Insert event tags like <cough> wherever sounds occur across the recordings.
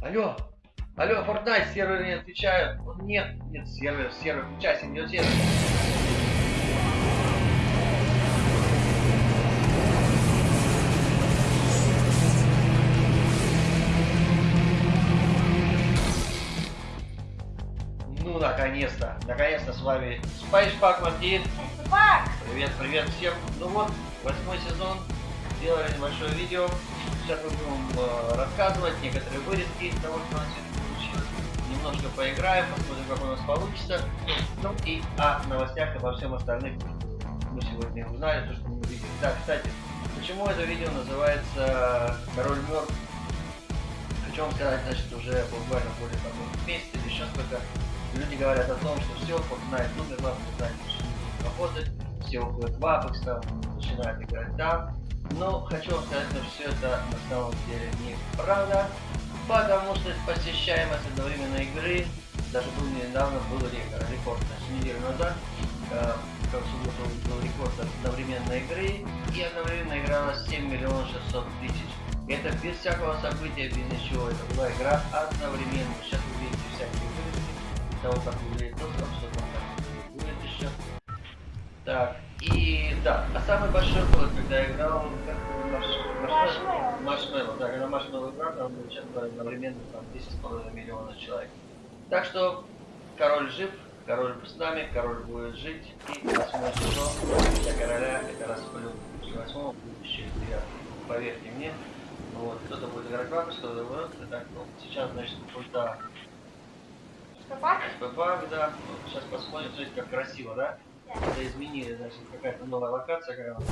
Алло, алло, Fortnite, сервер не отвечает. Вот Нет, нет, сервер, сервер, включайся, идет сервер. Ну, наконец-то, наконец-то с вами Спайшпак Мартин. Пак! Привет, привет всем. Ну вот, восьмой сезон. Сделали небольшое видео. Сейчас мы будем э, рассказывать некоторые вырезки из того, что у нас сегодня получилось. Немножко поиграем, посмотрим, как у нас получится. Ну и о новостях, обо всем остальных мы сегодня узнали, то, что мы увидели. Да, кстати, почему это видео называется «Король мертв»? Хочу сказать, значит, уже буквально более там, месяца или еще сколько люди говорят о том, что все, Fortnite умер, вам Fortnite будет работать, все уходят в Apex, там, начинают играть там. Но хочу вам сказать, что все это на самом деле неправда, потому что посещаемость одновременной игры, даже был недавно был рекорд, значит, неделю назад, э, как субботу был рекорд одновременной игры, и одновременно играло 7 миллионов 600 тысяч. Это без всякого события, без ничего, это была игра одновременно. Сейчас вы видите всякие вырезки того, как выглядит доступ, что там. Так, и да, а самый большой был, когда я играл как Маршмеллоу. Маршмеллоу, да, когда Маршмеллоу играл, там часто одновременно там 10,5 миллиона человек. Так что король жив, король с нами, король будет жить, и восьмой сезон для короля это расплюнуть. После восьмого будущее приятно. Поверьте мне, вот, кто-то будет играть Акус, кто-то будет, так, ну, сейчас, значит, пульта Пак? ПП, да, вот, сейчас посмотрим, смотрите, как красиво, да? Это изменили, значит, какая-то новая локация, она.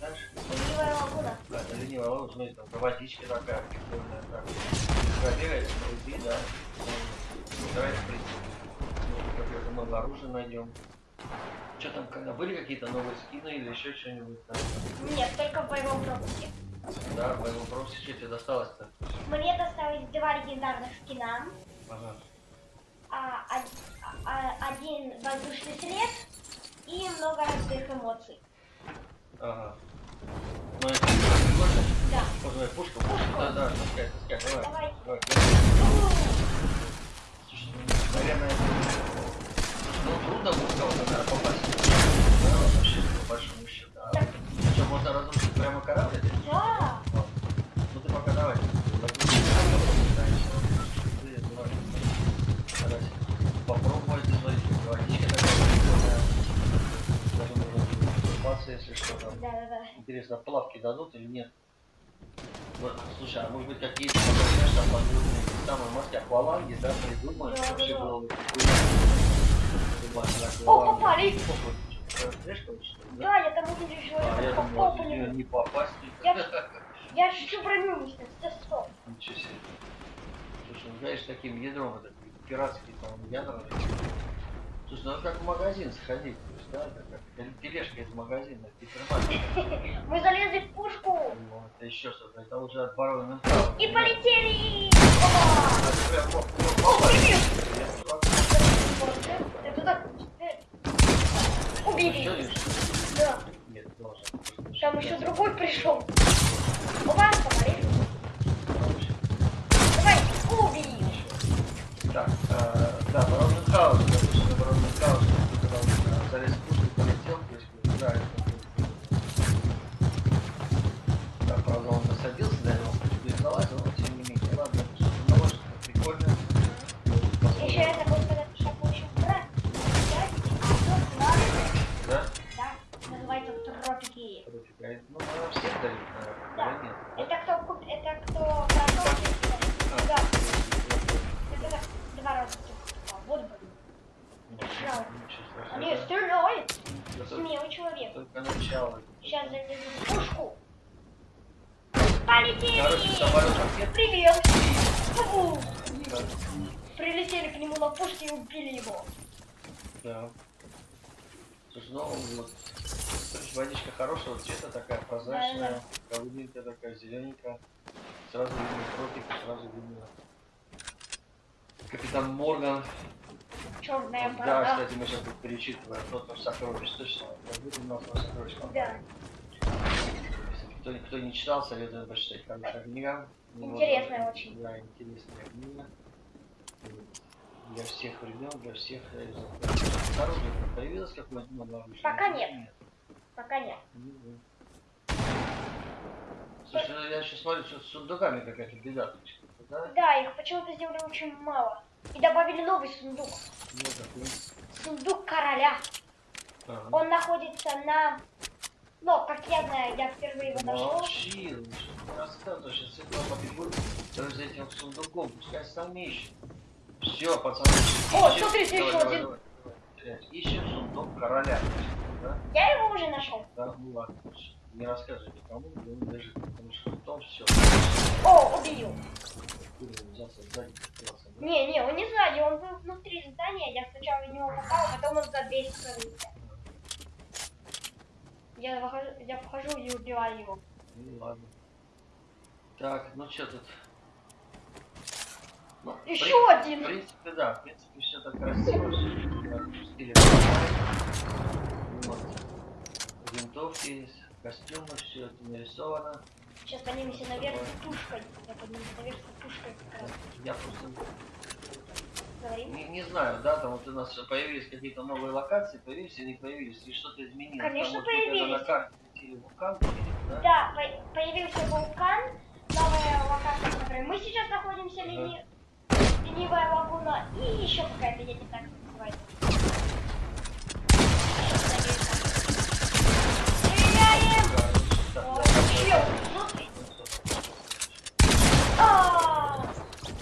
Дальше, Ленивая лагуна. да, это ленивая ловушка, смотрите, там водичка такая, прикольная, так. Пробегает, иди, да. В принципе, может, какое-то новое оружие найдем. Что там, когда были какие-то новые скины или еще что-нибудь там? Нет, только в боевом пропуске. Да, в моем вопросе что тебе досталось-то? Мне досталось два легендарных скина. Ага. а, од- а, один воздушный след и много разных эмоций. Ага. Ну, это прикольно. Да. Можно пушку? Пушку. Да, да, таскай, таскай, давай. Давай. Давай. Ну, наверное, ну трудно кого-то, наверное, попасть. Да, вообще, по большому счету. А Так. что, можно разрушить прямо корабль? Да. Интересно, плавки дадут или нет? Вот, слушай, а может быть какие-то, знаешь, там подводные самые морские акваланги, да, придумают, Да, вообще да, было О, попали! Да? Я там увидел А, я думал, полу. не попасть. Я, <laughs> я же всю броню не стоп. Ничего себе. Слушай, ну знаешь, таким ядром, это пиратский там ядра. Слушай, ну как в магазин сходить, да, как тел- тележка из магазина. Мы залезли в пушку это еще что-то, это уже от барона и полетели. А Опа! ты прям мог мог О, попасть. привет! Я чувак, Это так. э, что Убили. лишь? Да. Нет, должен. Там еще другой пришел. Опа, помали. Давай, убили. Так, а, да, барон Мюнхгаузен, допустим, барон Мюнхгаузен, когда он а, залез в пушку и полетел, то есть, да, это Да, правда, он насадился, да, он в пушку и залазил, но тем не менее, ладно, это что-то новое, что-то прикольное. Еще я забыл сказать, что получил брат. Да? Да, называется тропики. Короче, говорит, ну, наверное, всем дают, наверное, Да. или нет, да? Это кто куп... Это кто продал? А. Да. Это два раза. А, Вот бы. Сначала. Ничего страшного. Они стреляют. Это Смелый Только начало. Сейчас залезу в пушку. Короче, Полетели! самолет ракет. Привет! Фу! Да. Прилетели к нему на пушке и убили его. Да. Слушай, ну вот, короче, водичка хорошего цвета, такая прозрачная, голубенькая такая, зелененькая. Сразу видно тропик, сразу видно Капитан Морган. Черная Да, борода. кстати, мы сейчас тут перечитываем тот наш сокровищ, точно. У нас наш сокровищ. Да. Кто, кто не читал, советую почитать хорошая книга. Интересная вот, очень. Да, интересная книга. Для всех времен, для всех э, оружие появилось какое-нибудь новое? Пока нет. Пока нет. Не знаю. Слушай, ну я сейчас смотрю, что с сундуками какая-то беда. Да? Да, их почему-то сделали очень мало. И добавили новый сундук. Ну, такой. Сундук короля. Ага. Он находится на... Ну, как я знаю, я впервые его нашел. Молчи, рассказываешь, сейчас Светлана побегут даже за этим сундуком, пускай сам ищет. Все, пацаны. О, ищем- смотрите, еще давай, один. давай, давай. Ищем сундук короля. Да? Я его уже нашел. Да, ну ладно. Не рассказывай никому, где он лежит, потому что потом все. О, убил. Не, не, он не сзади, он был внутри здания. Я сначала в него попал, а потом он за дверь скрылся. Я, выхожу, я вхожу и убиваю его. Ну ладно. Так, ну что тут? Ну, Еще при- один. В принципе, да, в принципе, все так красиво. всё так в стиле самурая. Вот. Винтовки костюмы, все это нарисовано. Сейчас поднимемся наверх с тушкой. Я поднимусь наверх с тушкой как раз. Я просто не, не знаю, да, там вот у нас появились какие-то новые локации, появились или не появились, и что-то изменилось. Конечно, там вот появились. на карте вулкан, да? Да, по- появился вулкан, новая локация, в которой мы сейчас находимся, Ага. лени... ленивая лагуна, и еще какая-то, я не знаю, как называется. Сейчас надеюсь, так. Стреляем! Да, О, да, да. чел, внутри. А,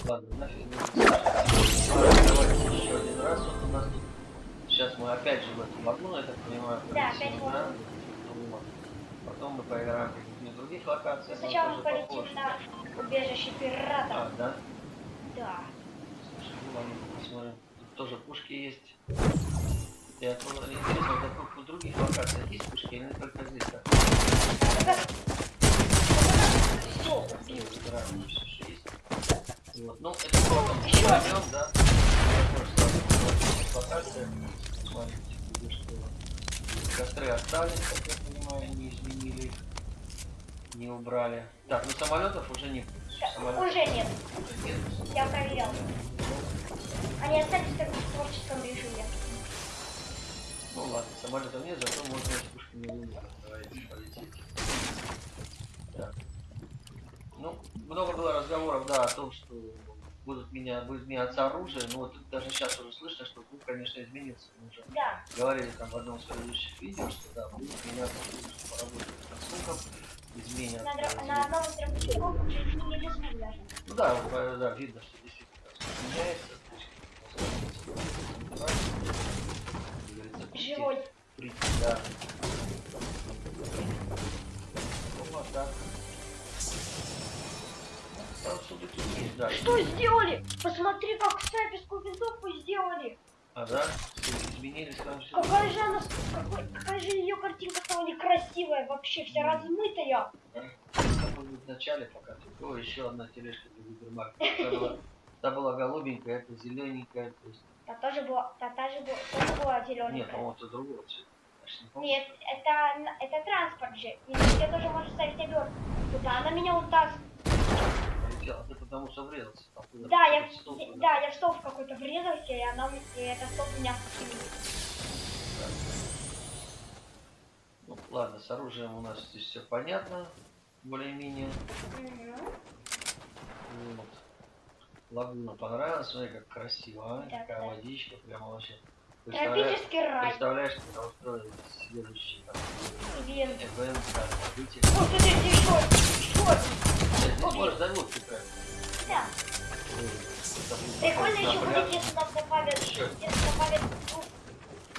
Ладно, нафиг. не надо. Ладно, Давайте еще один раз. Вот у нас тут. Сейчас мы опять же в эту лагуну, я так понимаю, Да, полетим, опять в да? Ну, вот. Потом мы поиграем в каких-нибудь других локациях. но Сначала мы тоже полетим попозже. на убежище пиратов. А, да? Да. Слушай, ну ладно, посмотрим. Тут тоже пушки есть. Я думаю, интересно, в других локациях есть пушки или только здесь? Все, убил. Всё, что есть. Вот. Ну, это было там Ещё пойдем, да? Локация. Смотрите, где что. Костры остались, как я понимаю, не изменили их. Не убрали. Так, ну самолетов уже не будет. Самолетов Уже нет. уже нет. Я проверял. Они остались только в творческом режиме. Ну ладно, самолетов нет, зато можно с пушками луника. Давайте полететь. Так. Ну, много было разговоров, да, о том, что будут меня, будет меняться оружие, но вот даже сейчас уже слышно, что звук, конечно, изменился. Мы уже Да. говорили там в одном из предыдущих видео, что да, будет меняться что поработать над звуком, изменят. На, э, на дробовиков уже изменили звук даже. Ну да, да, видно, что действительно меняется. то есть, как говорится, прийти- Живой. прийти, да. Вот так. Там сундуки есть, да. Что сделали? Посмотри, как снайперскую винтовку сделали. А, да? Что, Изменились там все. Какая же она, какой- какая же ее картинка стала некрасивая, вообще вся размытая. В начале пока тут. О, еще одна тележка для гипермаркета. Та была, та была голубенькая, это зелененькая. То есть... Та тоже была, та, та же была, тоже была Нет, зелененькая. по-моему, это другого цвета. Я ж не. Нет, это, это транспорт же. И ты тоже можешь ставить обертку. Куда она меня вот так... Полетела. Ты потому что врезался. Там Да, я, в стол я- куда-то. да, я в стол в какой-то врезался, и она, и этот стол меня вкинул. Ну, ладно, с оружием у нас здесь все понятно. Более-менее. Мгм. Вот. Лагуна понравилась, смотри, как красиво, а? Да, Такая да. водичка, прямо вообще. Представляешь, Тропический рай. представляешь, когда устроили следующий там, Ивент. ивент, да, событие. О, смотри, один. Здесь Окей. можешь загрузки правильно. Да. Прикольно еще будет, если нам добавят, если добавят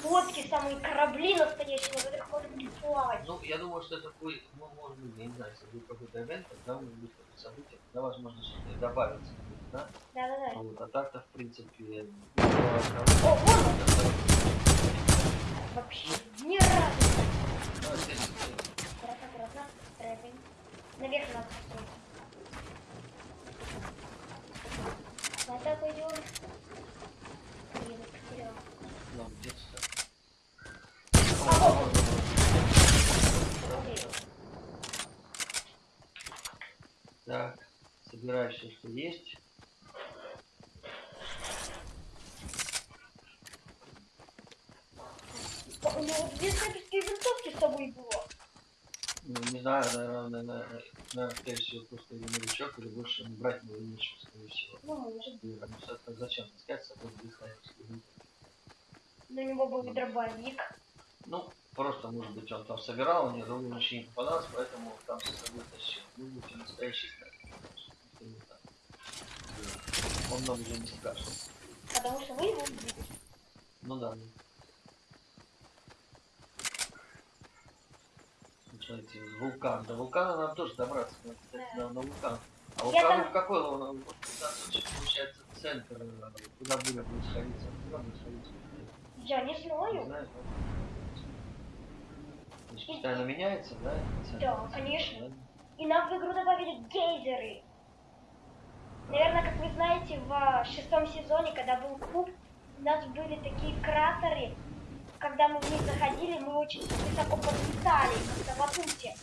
лодки, самые корабли настоящие, на которых можно будет плавать. Ну, я думаю, что это будет, ну, может быть, я не знаю, если будет какой-то ивент, тогда может быть какое-то событие, тогда, возможно, что-то добавится. Да? Да-да-да. Вот, а так-то, в принципе, О, вон он. Вообще разу. Ну, здесь, Аккуратно, аккуратно. Стрэпинг. Наверх надо построить. Куда пойдем? Блин, потерял. ну, где-то А вот он. Окей. Что есть. У него две снайперские винтовки с собой было. Ну, не знаю, наверное, наверное, наверное, скорее всего, просто или новичок, или больше не брать не ничего, скорее всего. Ну, может. И, а, ну, зачем таскать с собой две снайперские винтовки? На него был дробовик. Ну, просто, может быть, он там собирал, у него другого ничего не попадалось, поэтому там с собой тащил. Ну, он настоящий снайпер. Что не так. Да. Он нам уже не страшен. Потому что вы его убили. Ну да. Ну, Смотрите, вулкан. До вулкана нам тоже добраться. надо, кстати, Да. на, на вулкан. А вулкан там- в какой он? Вот получается центр. э, Куда будет будет сходиться? Куда будет сходиться? Я не Не знаю. знаю. Значит, постоянно меняется, да? центр? Да, конечно. Да? И нам в игру добавили гейзеры. Наверное, знаете, в а, шестом сезоне, когда был куб, у нас были такие кратеры. Когда мы в них заходили, мы очень высоко подлетали, как на батуте.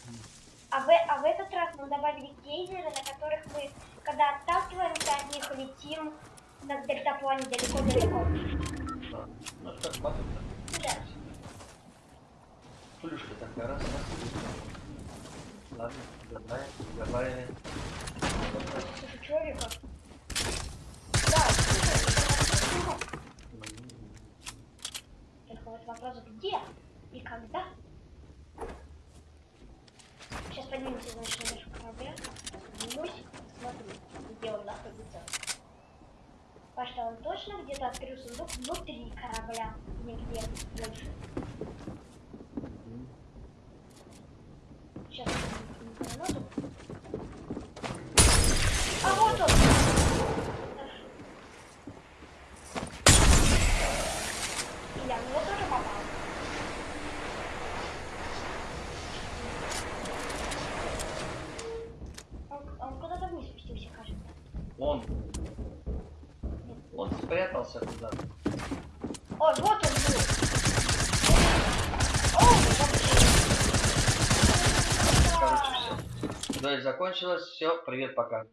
А в, а в этот раз мы добавили гейзеры, на которых мы, когда отталкиваемся от них, летим на дельтаплане далеко-далеко. Да. Ну, это как батут. Да. Плюшка такая, раз, раз. Ладно, добавим, добавили. Слушай, человека. Только вот вопрос, где и когда? Сейчас поднимемся, значит, на нашу корабля. Поднимусь, смотрю, где он находится. Что он точно где-то открыл сундук внутри корабля, нигде больше. Мгм. Сейчас я гранату. А вот он! Хорошо. И я в него тоже попал. Он, он куда-то вниз спустился, кажется. Он. Он спрятался куда-то. Ой, вот он был. О. Короче, все. Дуэль закончилась. Все, привет, пока.